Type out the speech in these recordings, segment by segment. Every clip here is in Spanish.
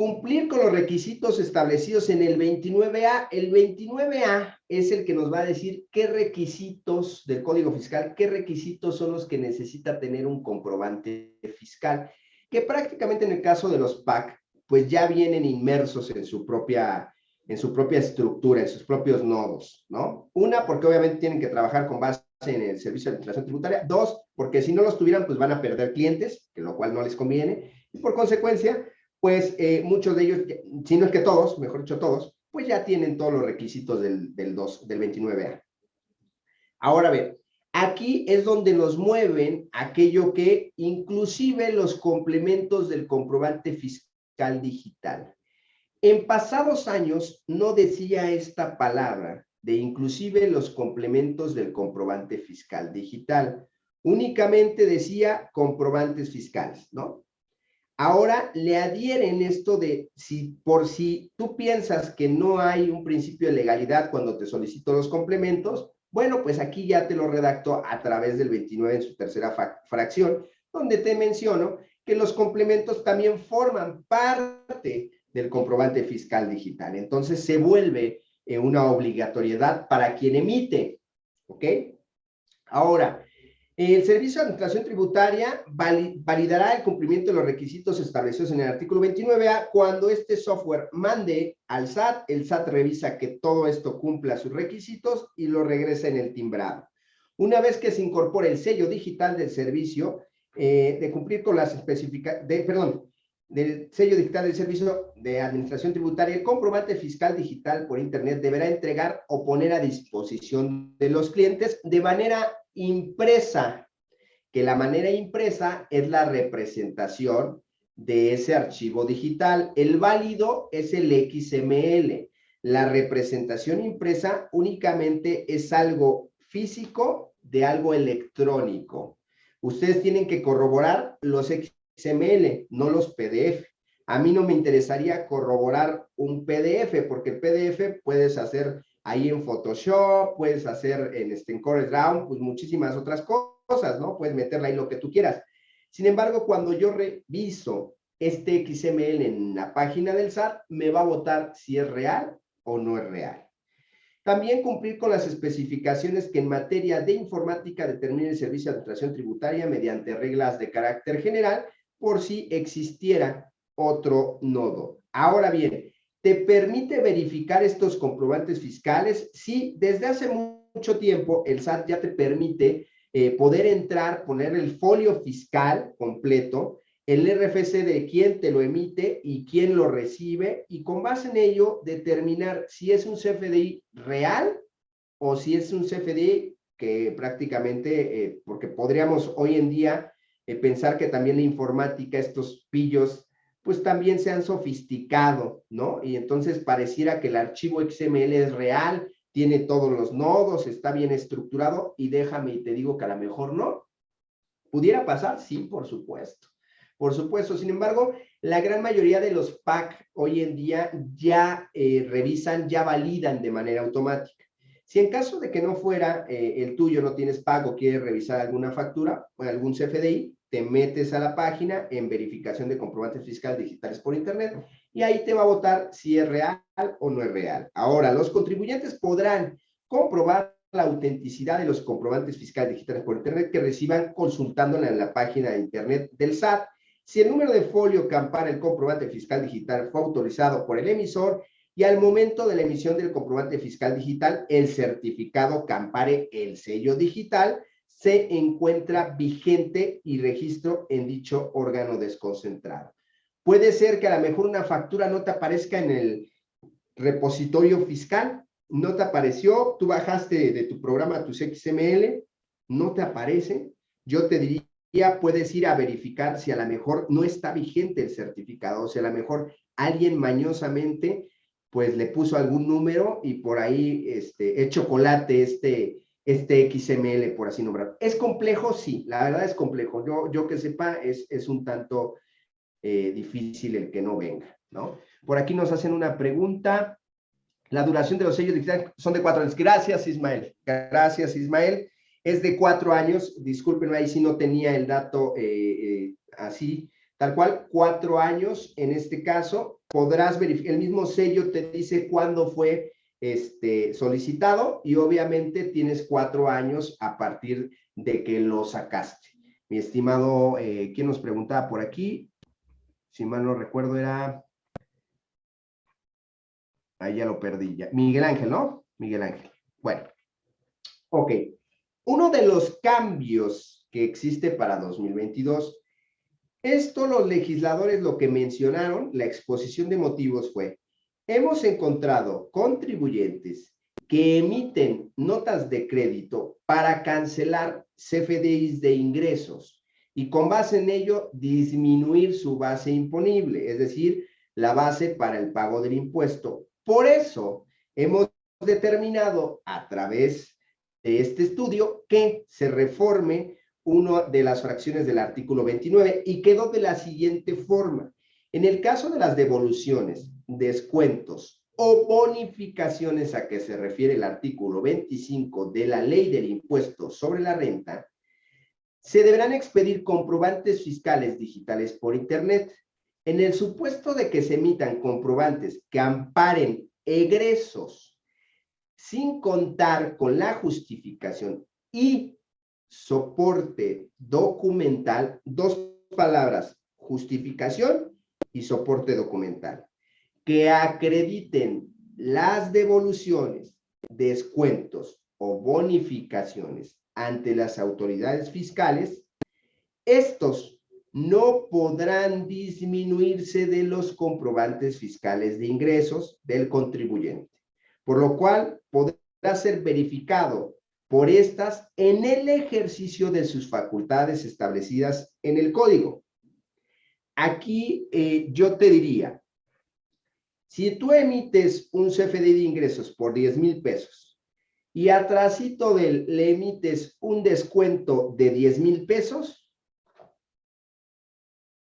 Cumplir con los requisitos establecidos en el 29A. El 29A es el que nos va a decir qué requisitos del Código Fiscal, qué requisitos son los que necesita tener un comprobante fiscal, que prácticamente en el caso de los PAC, pues ya vienen inmersos en su propia, en su propia estructura, en sus propios nodos, ¿no? Una, porque obviamente tienen que trabajar con base en el servicio de administración tributaria. Dos, porque si no los tuvieran, pues van a perder clientes, que lo cual no les conviene. Y por consecuencia, pues eh, muchos de ellos, si no es que todos, mejor dicho todos, pues ya tienen todos los requisitos del, del, 2, del 29A. Ahora bien, aquí es donde nos mueven aquello que inclusive los complementos del comprobante fiscal digital. En pasados años no decía esta palabra de inclusive los complementos del comprobante fiscal digital. Únicamente decía comprobantes fiscales, ¿no? Ahora le adhieren esto de si por si tú piensas que no hay un principio de legalidad cuando te solicito los complementos, bueno, pues aquí ya te lo redacto a través del 29 en su tercera fracción, donde te menciono que los complementos también forman parte del comprobante fiscal digital. Entonces se vuelve eh, una obligatoriedad para quien emite, ¿ok? Ahora, el Servicio de Administración Tributaria validará el cumplimiento de los requisitos establecidos en el artículo 29A cuando este software mande al SAT, el SAT revisa que todo esto cumpla sus requisitos y lo regresa en el timbrado. Una vez que se incorpore el sello digital del servicio, eh, de cumplir con las especificaciones, perdón, del sello digital del servicio de administración tributaria, el comprobante fiscal digital por internet deberá entregar o poner a disposición de los clientes de manera impresa, que la manera impresa es la representación de ese archivo digital. El válido es el XML. La representación impresa únicamente es algo físico de algo electrónico. Ustedes tienen que corroborar los XML, no los PDF. A mí no me interesaría corroborar un PDF, porque el PDF puedes hacer ahí en Photoshop, puedes hacer en, este, en pues muchísimas otras cosas, ¿no? Puedes meterle ahí lo que tú quieras. Sin embargo, cuando yo reviso este XML en la página del SAT, me va a votar si es real o no es real. También cumplir con las especificaciones que en materia de informática determine el Servicio de Administración Tributaria mediante reglas de carácter general por si existiera otro nodo. Ahora bien, ¿Te permite verificar estos comprobantes fiscales? Sí, desde hace mucho tiempo el SAT ya te permite eh, poder entrar, poner el folio fiscal completo, el RFC de quién te lo emite y quién lo recibe, y con base en ello determinar si es un CFDI real o si es un CFDI que prácticamente, eh, porque podríamos hoy en día eh, pensar que también la informática, estos pillos pues también se han sofisticado, ¿no? Y entonces pareciera que el archivo XML es real, tiene todos los nodos, está bien estructurado y déjame y te digo que a lo mejor no. ¿Pudiera pasar? Sí, por supuesto. Por supuesto, sin embargo, la gran mayoría de los PAC hoy en día ya eh, revisan, ya validan de manera automática. Si en caso de que no fuera eh, el tuyo, no tienes pago, quieres revisar alguna factura o algún CFDI, te metes a la página en verificación de comprobantes fiscales digitales por internet y ahí te va a votar si es real o no es real. Ahora, los contribuyentes podrán comprobar la autenticidad de los comprobantes fiscales digitales por internet que reciban consultándola en la página de internet del SAT. Si el número de folio que ampara el comprobante fiscal digital fue autorizado por el emisor y al momento de la emisión del comprobante fiscal digital, el certificado que ampare el sello digital, se encuentra vigente y registro en dicho órgano desconcentrado. Puede ser que a lo mejor una factura no te aparezca en el repositorio fiscal, no te apareció, tú bajaste de tu programa tus XML, no te aparece, yo te diría, puedes ir a verificar si a lo mejor no está vigente el certificado, o sea, a lo mejor alguien mañosamente pues le puso algún número y por ahí este, es chocolate este, este XML, por así nombrar. ¿Es complejo? Sí, la verdad es complejo. Yo, yo que sepa, es, es un tanto eh, difícil el que no venga, ¿no? Por aquí nos hacen una pregunta. La duración de los sellos digitales son de cuatro años. Gracias, Ismael. Gracias, Ismael. Es de cuatro años. Disculpen, ahí si no tenía el dato eh, eh, así, tal cual, cuatro años en este caso. Podrás verificar, el mismo sello te dice cuándo fue este, solicitado y obviamente tienes cuatro años a partir de que lo sacaste. Mi estimado, eh, ¿quién nos preguntaba por aquí? Si mal no recuerdo era... Ahí ya lo perdí ya. Miguel Ángel, ¿no? Miguel Ángel. Bueno. Ok. Uno de los cambios que existe para 2022, esto los legisladores lo que mencionaron, la exposición de motivos fue, hemos encontrado contribuyentes que emiten notas de crédito para cancelar CFDIs de ingresos y con base en ello disminuir su base imponible, es decir, la base para el pago del impuesto. Por eso hemos determinado a través de este estudio que se reforme una de las fracciones del artículo 29 y quedó de la siguiente forma. En el caso de las devoluciones, descuentos o bonificaciones a que se refiere el artículo 25 de la ley del impuesto sobre la renta, se deberán expedir comprobantes fiscales digitales por Internet. En el supuesto de que se emitan comprobantes que amparen egresos sin contar con la justificación y soporte documental, dos palabras, justificación y soporte documental, que acrediten las devoluciones, descuentos o bonificaciones ante las autoridades fiscales, estos no podrán disminuirse de los comprobantes fiscales de ingresos del contribuyente, por lo cual podrá ser verificado por estas en el ejercicio de sus facultades establecidas en el código. Aquí eh, yo te diría, si tú emites un CFD de ingresos por 10 mil pesos y atrásito de él le emites un descuento de 10 mil pesos,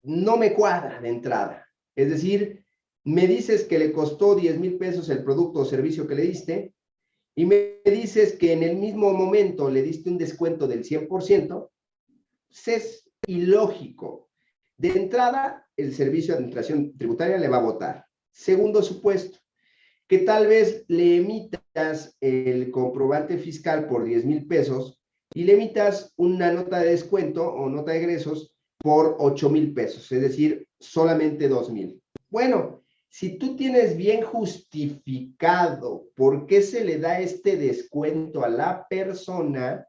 no me cuadra de entrada. Es decir, me dices que le costó 10 mil pesos el producto o servicio que le diste y me dices que en el mismo momento le diste un descuento del 100%, pues es ilógico. De entrada, el Servicio de Administración Tributaria le va a votar. Segundo supuesto, que tal vez le emitas el comprobante fiscal por 10 mil pesos y le emitas una nota de descuento o nota de egresos por 8 mil pesos, es decir, solamente 2 mil. Bueno, si tú tienes bien justificado por qué se le da este descuento a la persona,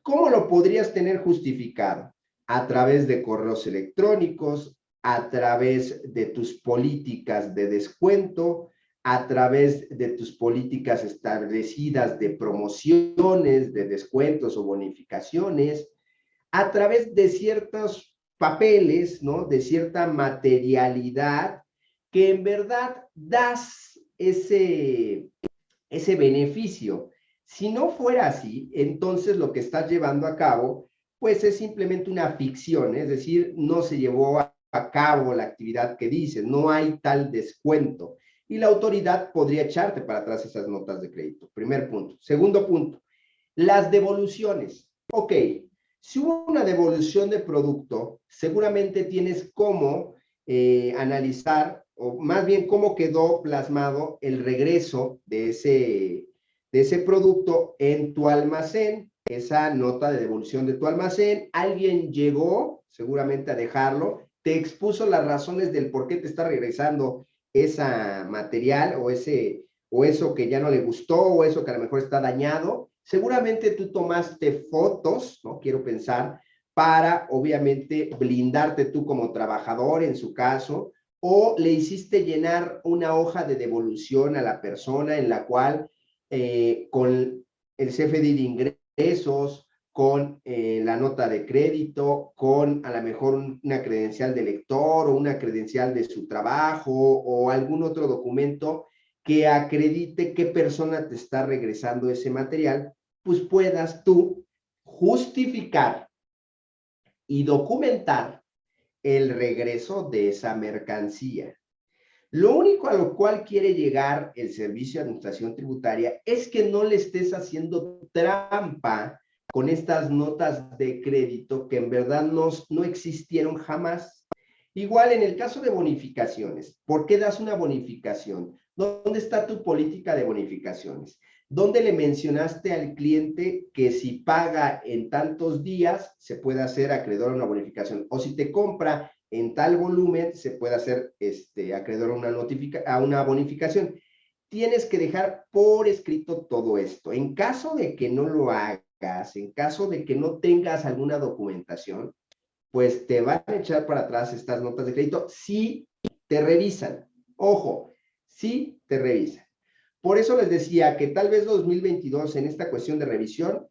¿cómo lo podrías tener justificado? A través de correos electrónicos, a través de tus políticas de descuento, a través de tus políticas establecidas de promociones, de descuentos o bonificaciones, a través de ciertos papeles, ¿no? De cierta materialidad que en verdad das ese, ese beneficio. Si no fuera así, entonces lo que estás llevando a cabo, pues es simplemente una ficción, es decir, no se llevó a, cabo la actividad que dices, no hay tal descuento. Y la autoridad podría echarte para atrás esas notas de crédito. Primer punto. Segundo punto, las devoluciones. Ok, si hubo una devolución de producto, seguramente tienes cómo eh, analizar, o más bien cómo quedó plasmado el regreso de ese, de ese producto en tu almacén, esa nota de devolución de tu almacén. Alguien llegó seguramente a dejarlo, te expuso las razones del por qué te está regresando esa material o, ese, o eso que ya no le gustó o eso que a lo mejor está dañado Seguramente tú tomaste fotos, ¿no? Quiero pensar, para obviamente blindarte tú como trabajador en su caso, o le hiciste llenar una hoja de devolución a la persona en la cual eh, con el CFD de ingresos, con eh, la nota de crédito, con a lo mejor una credencial de lector o una credencial de su trabajo o algún otro documento que acredite qué persona te está regresando ese material pues puedas tú justificar y documentar el regreso de esa mercancía. Lo único a lo cual quiere llegar el Servicio de Administración Tributaria es que no le estés haciendo trampa con estas notas de crédito que en verdad no, no existieron jamás. Igual en el caso de bonificaciones, ¿por qué das una bonificación? ¿Dónde está tu política de bonificaciones? ¿Dónde le mencionaste al cliente que si paga en tantos días se puede hacer acreedor a una bonificación? O si te compra en tal volumen se puede hacer este, acreedor a una, a una bonificación. Tienes que dejar por escrito todo esto. En caso de que no lo hagas, en caso de que no tengas alguna documentación, pues te van a echar para atrás estas notas de crédito si te revisan. Ojo, si te revisan. Por eso les decía que tal vez 2022 en esta cuestión de revisión,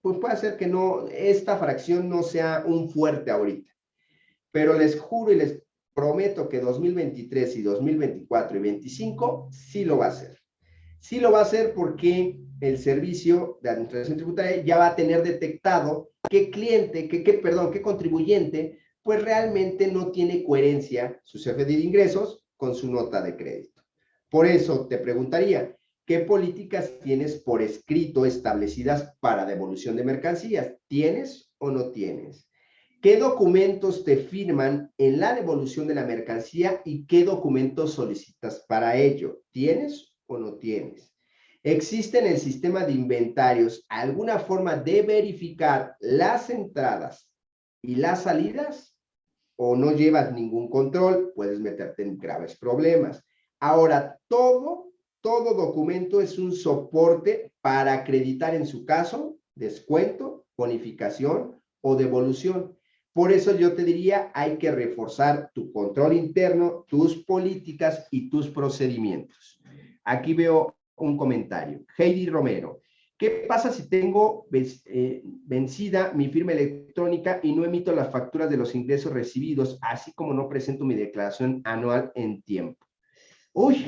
pues puede ser que no, esta fracción no sea un fuerte ahorita. Pero les juro y les prometo que 2023 y 2024 y 2025 sí lo va a hacer. Sí lo va a hacer porque el servicio de administración tributaria ya va a tener detectado qué cliente, qué, qué, perdón, qué contribuyente, pues realmente no tiene coherencia su CFD de ingresos con su nota de crédito. Por eso te preguntaría, ¿qué políticas tienes por escrito establecidas para devolución de mercancías? ¿Tienes o no tienes? ¿Qué documentos te firman en la devolución de la mercancía y qué documentos solicitas para ello? ¿Tienes o no tienes? ¿Existe en el sistema de inventarios alguna forma de verificar las entradas y las salidas? ¿O no llevas ningún control? Puedes meterte en graves problemas. Ahora, todo, todo documento es un soporte para acreditar en su caso descuento, bonificación o devolución. Por eso yo te diría, hay que reforzar tu control interno, tus políticas y tus procedimientos. Aquí veo un comentario. Heidi Romero. ¿Qué pasa si tengo eh, vencida mi firma electrónica y no emito las facturas de los ingresos recibidos, así como no presento mi declaración anual en tiempo? Uy,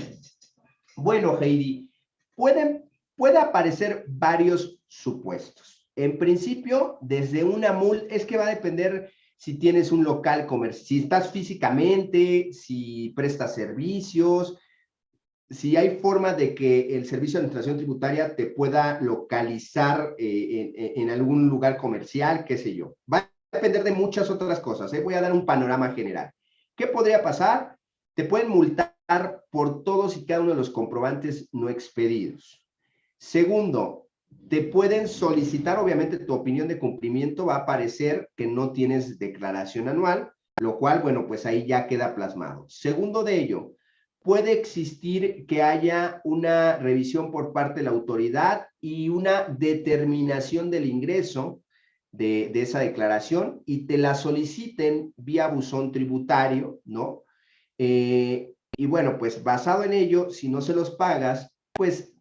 bueno, Heidi, pueden, puede aparecer varios supuestos. En principio, desde una mul, es que va a depender si tienes un local comercial, si estás físicamente, si prestas servicios, si hay forma de que el Servicio de Administración Tributaria te pueda localizar eh, en, algún lugar comercial, qué sé yo. Va a depender de muchas otras cosas. ¿eh? Voy a dar un panorama general. ¿Qué podría pasar? Te pueden multar por todos y cada uno de los comprobantes no expedidos. Segundo, te pueden solicitar, obviamente tu opinión de cumplimiento va a aparecer que no tienes declaración anual, lo cual, bueno, pues ahí ya queda plasmado. Segundo de ello, puede existir que haya una revisión por parte de la autoridad y una determinación del ingreso de, esa declaración y te la soliciten vía buzón tributario, ¿no? Eh, y bueno, pues basado en ello, si no se los pagas, pues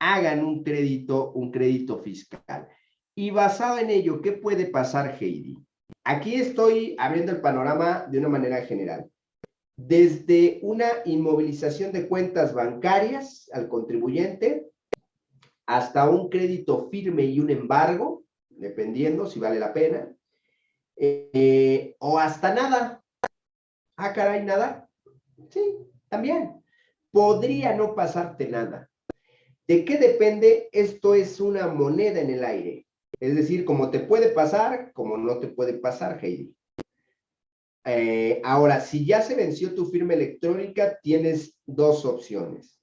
hagan un crédito, un crédito fiscal. Y basado en ello, ¿qué puede pasar, Heidi? Aquí estoy abriendo el panorama de una manera general desde una inmovilización de cuentas bancarias al contribuyente hasta un crédito firme y un embargo, dependiendo si vale la pena, eh, o hasta nada. Ah, caray, nada. Sí, también. Podría no pasarte nada. ¿De qué depende? Esto es una moneda en el aire. Es decir, como te puede pasar, como no te puede pasar, Heidi. Eh, ahora, si ya se venció tu firma electrónica, tienes dos opciones.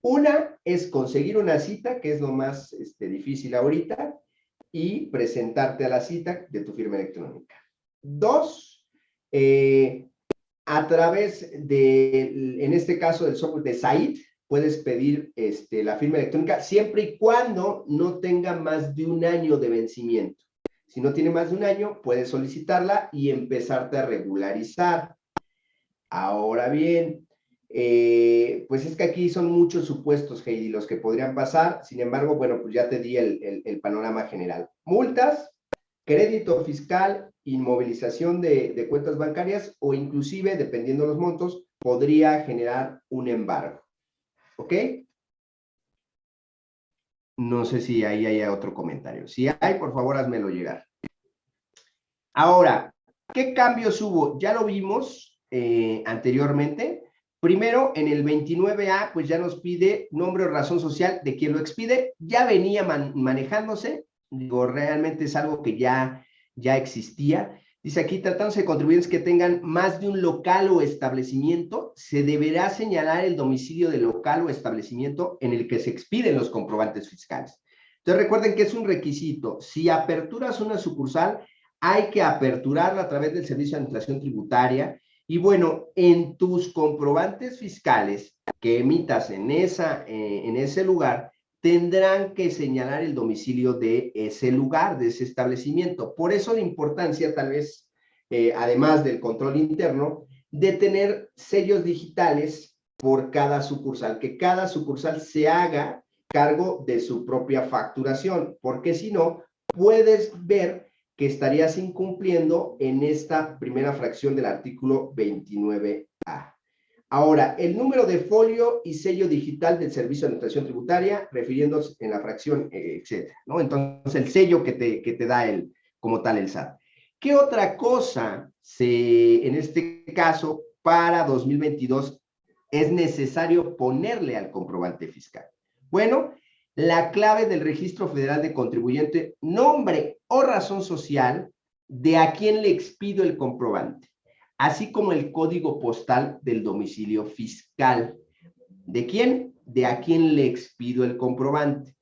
Una es conseguir una cita, que es lo más este, difícil ahorita, y presentarte a la cita de tu firma electrónica. Dos, eh, a través de, en este caso del software de SAID, puedes pedir este, la firma electrónica siempre y cuando no tenga más de un año de vencimiento. Si no tiene más de un año, puedes solicitarla y empezarte a regularizar. Ahora bien, eh, pues es que aquí son muchos supuestos, Heidi, los que podrían pasar. Sin embargo, bueno, pues ya te di el, panorama general. Multas, crédito fiscal, inmovilización de, cuentas bancarias o inclusive, dependiendo de los montos, podría generar un embargo. ¿Ok? No sé si ahí hay otro comentario. Si hay, por favor, házmelo llegar. Ahora, ¿qué cambios hubo? Ya lo vimos eh, anteriormente. Primero, en el 29A, pues ya nos pide nombre o razón social de quien lo expide. Ya venía manejándose. Digo, realmente es algo que ya, ya existía. Dice aquí, tratándose de contribuyentes que tengan más de un local o establecimiento, se deberá señalar el domicilio del local o establecimiento en el que se expiden los comprobantes fiscales. Entonces recuerden que es un requisito. Si aperturas una sucursal, hay que aperturarla a través del Servicio de Administración Tributaria. Y bueno, en tus comprobantes fiscales que emitas en, esa, eh, en ese lugar, tendrán que señalar el domicilio de ese lugar, de ese establecimiento. Por eso la importancia, tal vez, eh, además del control interno, de tener sellos digitales por cada sucursal, que cada sucursal se haga cargo de su propia facturación, porque si no, puedes ver que estarías incumpliendo en esta primera fracción del artículo 29A. Ahora, el número de folio y sello digital del Servicio de Administración Tributaria, refiriéndose en la fracción, eh, etcétera, ¿no? Entonces, el sello que te, que te da el, como tal el SAT. ¿Qué otra cosa se, en este caso, para 2022 es necesario ponerle al comprobante fiscal? Bueno, la clave del Registro Federal de Contribuyente, nombre o razón social de a quién le expido el comprobante así como el código postal del domicilio fiscal. ¿De quién? De a quién le expido el comprobante.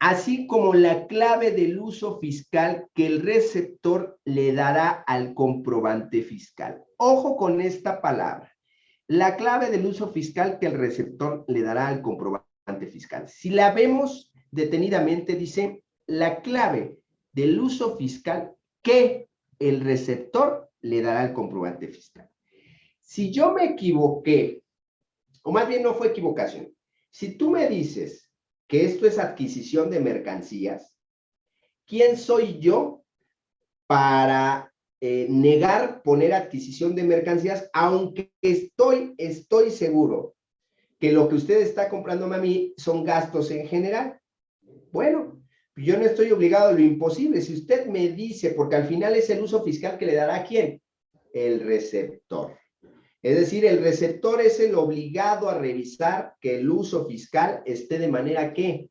Así como la clave del uso fiscal que el receptor le dará al comprobante fiscal. Ojo con esta palabra. La clave del uso fiscal que el receptor le dará al comprobante fiscal. Si la vemos detenidamente, dice la clave del uso fiscal que el receptor le dará el comprobante fiscal. Si yo me equivoqué, o más bien no fue equivocación, si tú me dices que esto es adquisición de mercancías, ¿quién soy yo para eh, negar poner adquisición de mercancías, aunque estoy, estoy seguro que lo que usted está comprando a mí son gastos en general? Bueno, yo no estoy obligado a lo imposible. Si usted me dice, porque al final es el uso fiscal que le dará a quién? El receptor. Es decir, el receptor es el obligado a revisar que el uso fiscal esté de manera que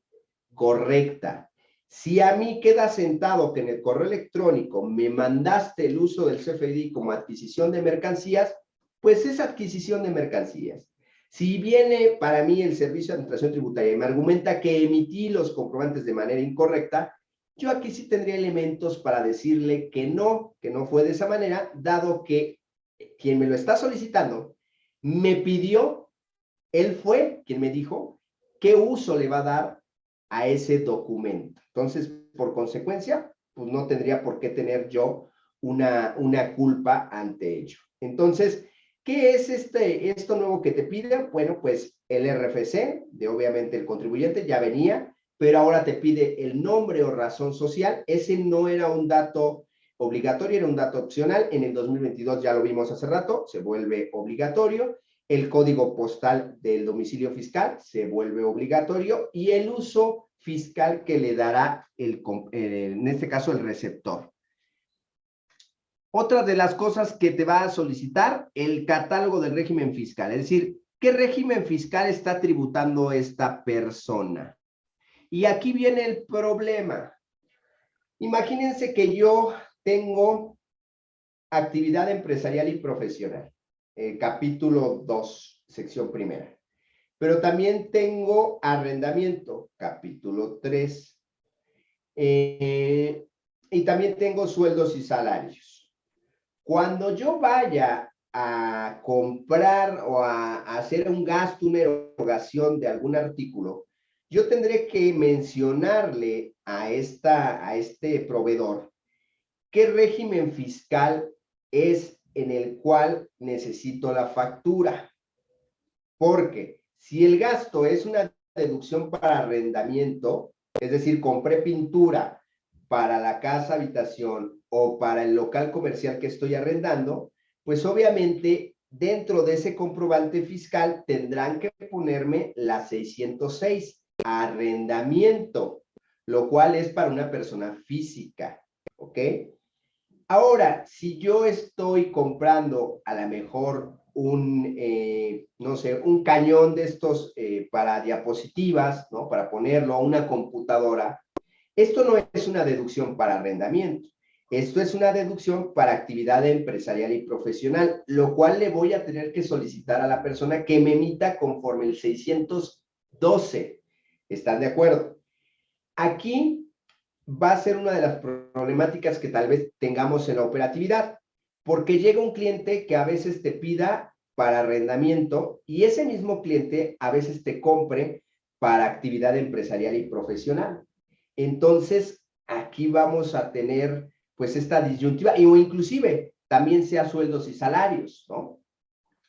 correcta. Si a mí queda sentado que en el correo electrónico me mandaste el uso del CFDI como adquisición de mercancías, pues es adquisición de mercancías. Si viene para mí el Servicio de Administración Tributaria y me argumenta que emití los comprobantes de manera incorrecta, yo aquí sí tendría elementos para decirle que no, que no fue de esa manera, dado que quien me lo está solicitando me pidió, él fue quien me dijo qué uso le va a dar a ese documento. Entonces, por consecuencia, pues no tendría por qué tener yo una, una culpa ante ello. Entonces, ¿Qué es este, esto nuevo que te pide? Bueno, pues el RFC, de obviamente el contribuyente, ya venía, pero ahora te pide el nombre o razón social. Ese no era un dato obligatorio, era un dato opcional. En el 2022 ya lo vimos hace rato, se vuelve obligatorio. El código postal del domicilio fiscal se vuelve obligatorio y el uso fiscal que le dará, el, en este caso, el receptor. Otra de las cosas que te va a solicitar, el catálogo del régimen fiscal. Es decir, ¿qué régimen fiscal está tributando esta persona? Y aquí viene el problema. Imagínense que yo tengo actividad empresarial y profesional, eh, capítulo 2, sección primera. Pero también tengo arrendamiento, capítulo 3. Eh, y también tengo sueldos y salarios. Cuando yo vaya a comprar o a, hacer un gasto, una erogación de algún artículo, yo tendré que mencionarle a, esta, a este proveedor qué régimen fiscal es en el cual necesito la factura. Porque si el gasto es una deducción para arrendamiento, es decir, compré pintura para la casa habitación o para el local comercial que estoy arrendando, pues obviamente dentro de ese comprobante fiscal tendrán que ponerme la 606, arrendamiento, lo cual es para una persona física, ¿ok? Ahora, si yo estoy comprando a lo mejor un, eh, no sé, un cañón de estos eh, para diapositivas, ¿no? Para ponerlo a una computadora, esto no es una deducción para arrendamiento. Esto es una deducción para actividad empresarial y profesional, lo cual le voy a tener que solicitar a la persona que me emita conforme el 612. ¿Están de acuerdo? Aquí va a ser una de las problemáticas que tal vez tengamos en la operatividad, porque llega un cliente que a veces te pida para arrendamiento y ese mismo cliente a veces te compre para actividad empresarial y profesional. Entonces, aquí vamos a tener pues esta disyuntiva, o inclusive también sea sueldos y salarios, ¿no?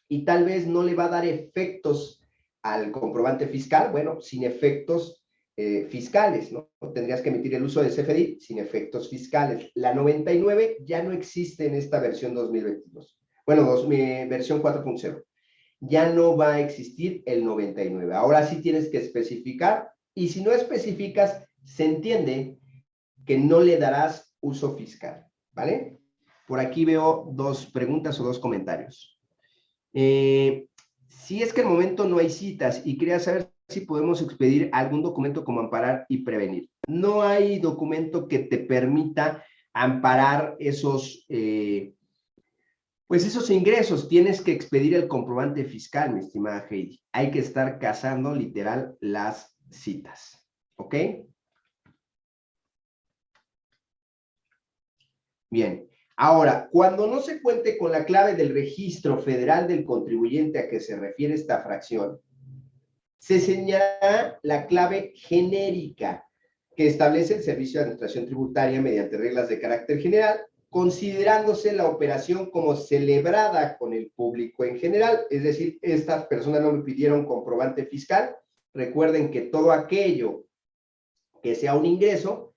Y tal vez no le va a dar efectos al comprobante fiscal, bueno, sin efectos eh, fiscales, ¿no? Tendrías que emitir el uso de CFDI sin efectos fiscales. La 99 ya no existe en esta versión 2022. Bueno, dos, versión 4.0. Ya no va a existir el 99. Ahora sí tienes que especificar y si no especificas, se entiende que no le darás uso fiscal, ¿vale? Por aquí veo dos preguntas o dos comentarios. Eh, si es que el momento no hay citas y quería saber si podemos expedir algún documento como amparar y prevenir. No hay documento que te permita amparar esos, eh, pues esos ingresos. Tienes que expedir el comprobante fiscal, mi estimada Heidi. Hay que estar cazando literal las citas. ¿Ok? Bien, ahora, cuando no se cuente con la clave del registro federal del contribuyente a que se refiere esta fracción, se señalará la clave genérica que establece el Servicio de Administración Tributaria mediante reglas de carácter general, considerándose la operación como celebrada con el público en general, es decir, estas personas no me pidieron comprobante fiscal, recuerden que todo aquello que sea un ingreso,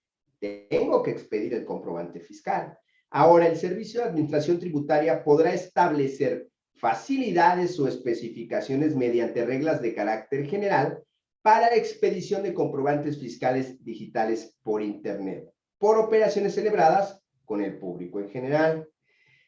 tengo que expedir el comprobante fiscal. Ahora, el Servicio de Administración Tributaria podrá establecer facilidades o especificaciones mediante reglas de carácter general para expedición de comprobantes fiscales digitales por Internet, por operaciones celebradas con el público en general.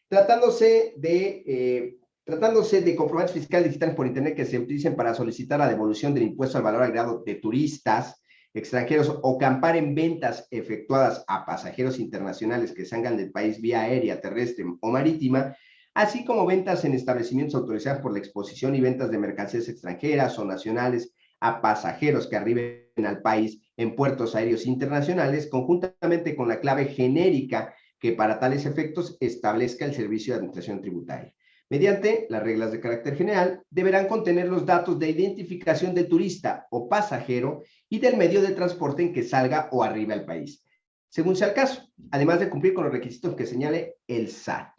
Tratándose de, eh, tratándose de comprobantes fiscales digitales por Internet que se utilicen para solicitar la devolución del impuesto al valor agregado de turistas, extranjeros o campar en ventas efectuadas a pasajeros internacionales que salgan del país vía aérea, terrestre o marítima, así como ventas en establecimientos autorizados por la exposición y ventas de mercancías extranjeras o nacionales a pasajeros que arriben al país en puertos aéreos internacionales, conjuntamente con la clave genérica que para tales efectos establezca el Servicio de Administración Tributaria. Mediante las reglas de carácter general, deberán contener los datos de identificación del turista o pasajero y del medio de transporte en que salga o arriba al país, según sea el caso, además de cumplir con los requisitos que señale el SAT.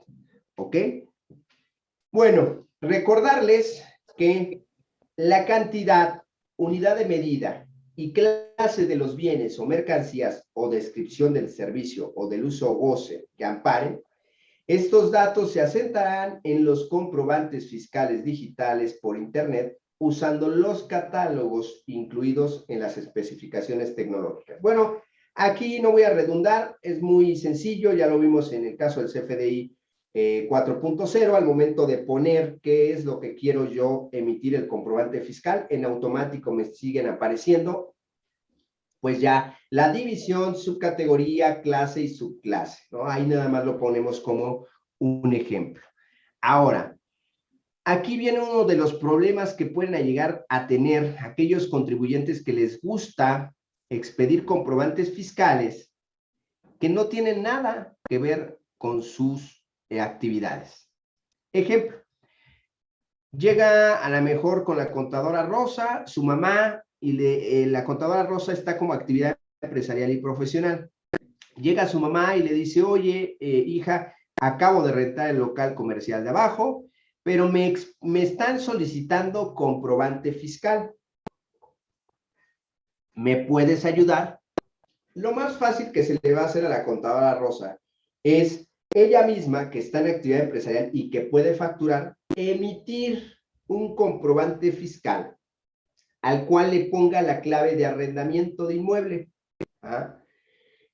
¿Ok? Bueno, recordarles que la cantidad, unidad de medida y clase de los bienes o mercancías o descripción del servicio o del uso o goce que amparen estos datos se asentarán en los comprobantes fiscales digitales por Internet usando los catálogos incluidos en las especificaciones tecnológicas. Bueno, aquí no voy a redundar, es muy sencillo, ya lo vimos en el caso del CFDI 4.0, eh, al momento de poner qué es lo que quiero yo emitir el comprobante fiscal, en automático me siguen apareciendo pues ya la división, subcategoría, clase y subclase, ¿no? Ahí nada más lo ponemos como un ejemplo. Ahora, aquí viene uno de los problemas que pueden llegar a tener aquellos contribuyentes que les gusta expedir comprobantes fiscales que no tienen nada que ver con sus eh, actividades. Ejemplo, llega a la mejor con la contadora Rosa, su mamá y eh, la contadora Rosa está como actividad empresarial y profesional. Llega su mamá y le dice, oye, eh, hija, acabo de rentar el local comercial de abajo, pero me, me están solicitando comprobante fiscal. ¿Me puedes ayudar? Lo más fácil que se le va a hacer a la contadora Rosa es ella misma, que está en actividad empresarial y que puede facturar, emitir un comprobante fiscal al cual le ponga la clave de arrendamiento de inmueble. ¿ah?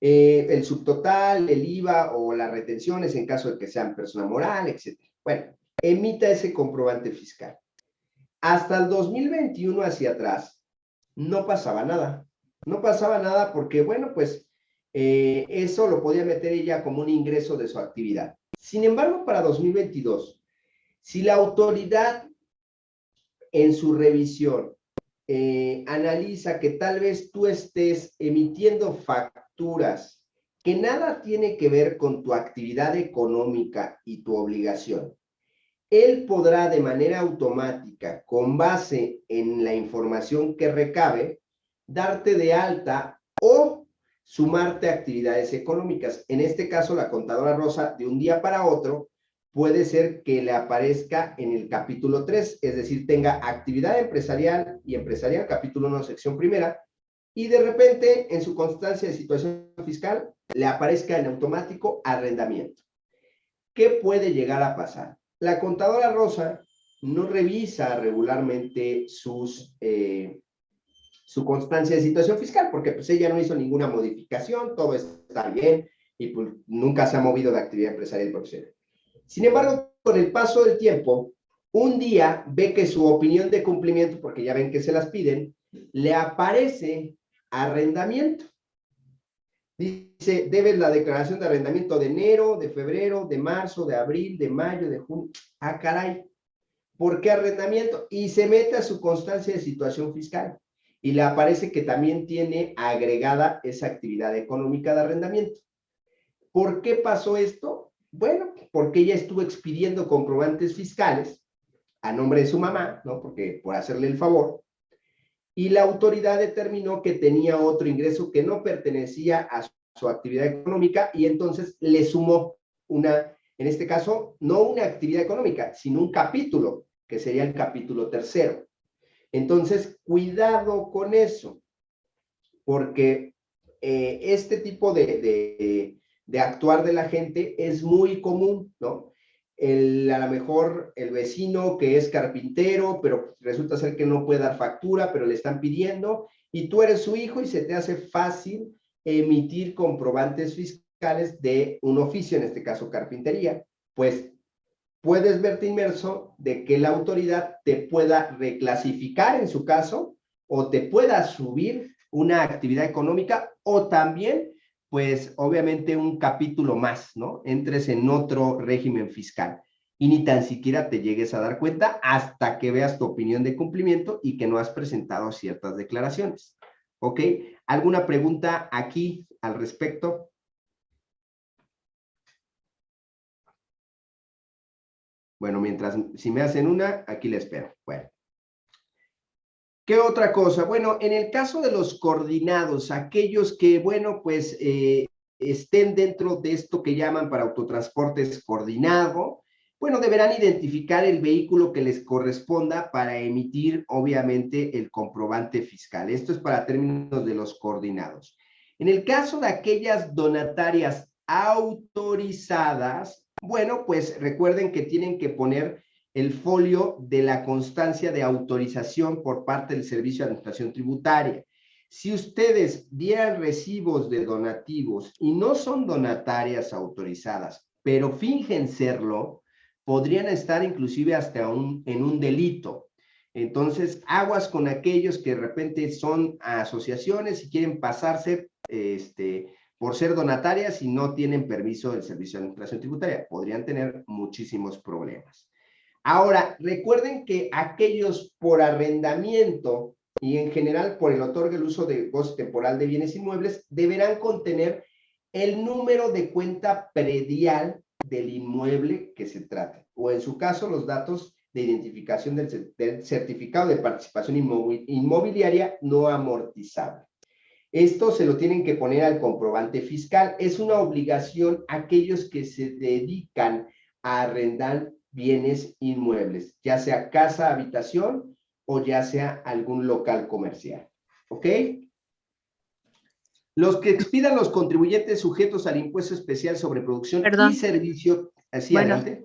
Eh, el subtotal, el IVA o las retenciones en caso de que sean persona moral, etc. Bueno, emita ese comprobante fiscal. Hasta el 2021 hacia atrás, no pasaba nada. No pasaba nada porque, bueno, pues Eh, eso lo podía meter ella como un ingreso de su actividad. Sin embargo, para 2022, si la autoridad en su revisión eh, analiza que tal vez tú estés emitiendo facturas que nada tiene que ver con tu actividad económica y tu obligación, él podrá de manera automática, con base en la información que recabe, darte de alta o sumarte a actividades económicas. En este caso, la contadora Rosa, de un día para otro, puede ser que le aparezca en el capítulo 3, es decir, tenga actividad empresarial y empresarial, capítulo 1, sección primera, y de repente en su constancia de situación fiscal le aparezca en automático arrendamiento. ¿Qué puede llegar a pasar? La contadora Rosa no revisa regularmente sus, eh, su constancia de situación fiscal, porque pues ella no hizo ninguna modificación, todo está bien, y pues nunca se ha movido de actividad empresarial profesional. Sin embargo, con el paso del tiempo, un día ve que su opinión de cumplimiento, porque ya ven que se las piden, le aparece arrendamiento. Dice, debes la declaración de arrendamiento de enero, de febrero, de marzo, de abril, de mayo, de junio. Ah, caray. ¿Por qué arrendamiento? Y se mete a su constancia de situación fiscal. Y le aparece que también tiene agregada esa actividad económica de arrendamiento. ¿Por qué pasó esto? Bueno, porque ella estuvo expidiendo comprobantes fiscales a nombre de su mamá, ¿no? Porque por hacerle el favor. Y la autoridad determinó que tenía otro ingreso que no pertenecía a su actividad económica y entonces le sumó una, en este caso, no una actividad económica, sino un capítulo, que sería el capítulo tercero. Entonces, cuidado con eso, porque eh, este tipo de, de actuar de la gente es muy común, ¿no? El, a lo mejor el vecino que es carpintero, pero resulta ser que no puede dar factura, pero le están pidiendo, y tú eres su hijo y se te hace fácil emitir comprobantes fiscales de un oficio, en este caso carpintería, pues puedes verte inmerso de que la autoridad te pueda reclasificar en su caso o te pueda subir una actividad económica o también pues obviamente un capítulo más, ¿no? Entres en otro régimen fiscal y ni tan siquiera te llegues a dar cuenta hasta que veas tu opinión de cumplimiento y que no has presentado ciertas declaraciones. ¿Ok? ¿Alguna pregunta aquí al respecto? Bueno, mientras, si me hacen una, aquí le espero. Bueno. ¿Qué otra cosa? Bueno, en el caso de los coordinados, aquellos que, bueno, pues eh, estén dentro de esto que llaman para autotransportes coordinado, bueno, deberán identificar el vehículo que les corresponda para emitir, obviamente, el comprobante fiscal. Esto es para términos de los coordinados. En el caso de aquellas donatarias autorizadas, bueno, pues recuerden que tienen que poner el folio de la constancia de autorización por parte del Servicio de Administración Tributaria. Si ustedes dieran recibos de donativos y no son donatarias autorizadas, pero fingen serlo, podrían estar inclusive hasta en un delito. Entonces, aguas con aquellos que de repente son asociaciones y quieren pasarse este, por ser donatarias y no tienen permiso del Servicio de Administración Tributaria. Podrían tener muchísimos problemas. Ahora, recuerden que aquellos por arrendamiento y en general por el otorgue el uso de goce temporal de bienes inmuebles deberán contener el número de cuenta predial del inmueble que se trate, o en su caso los datos de identificación del, certificado de participación inmobiliaria no amortizable. Esto se lo tienen que poner al comprobante fiscal. Es una obligación aquellos que se dedican a arrendar bienes inmuebles, ya sea casa, habitación o ya sea algún local comercial. ¿Ok? Los que expidan los contribuyentes sujetos al impuesto especial sobre producción y servicio. Así adelante.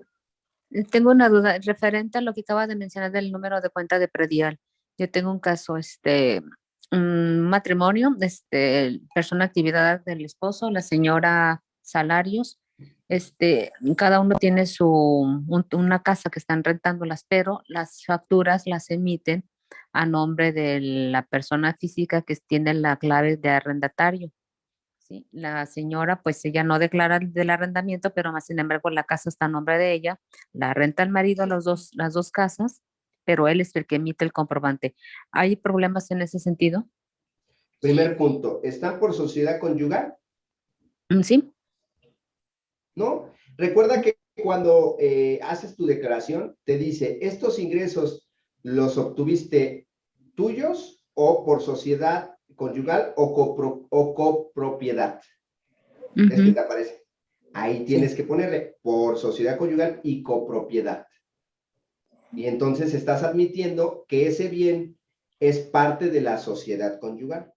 Tengo una duda referente a lo que acaba de mencionar del número de cuenta de predial. Yo tengo un caso, este, un matrimonio, este, persona actividad del esposo, la señora salarios, este, cada uno tiene su, una casa que están rentándolas, pero las facturas las emiten a nombre de la persona física que tiene la clave de arrendatario. ¿sí? La señora, pues ella no declara del arrendamiento, pero más sin embargo la casa está a nombre de ella, la renta el marido los dos, las dos casas, pero él es el que emite el comprobante. ¿Hay problemas en ese sentido? Primer punto, ¿están por sociedad conyugal? Mm, Sí, ¿No? Recuerda que cuando eh, haces tu declaración, te dice, estos ingresos los obtuviste tuyos o por sociedad conyugal o, copro- o copropiedad. Es que te aparece. Ahí tienes que ponerle por sociedad conyugal y copropiedad. Y entonces estás admitiendo que ese bien es parte de la sociedad conyugal.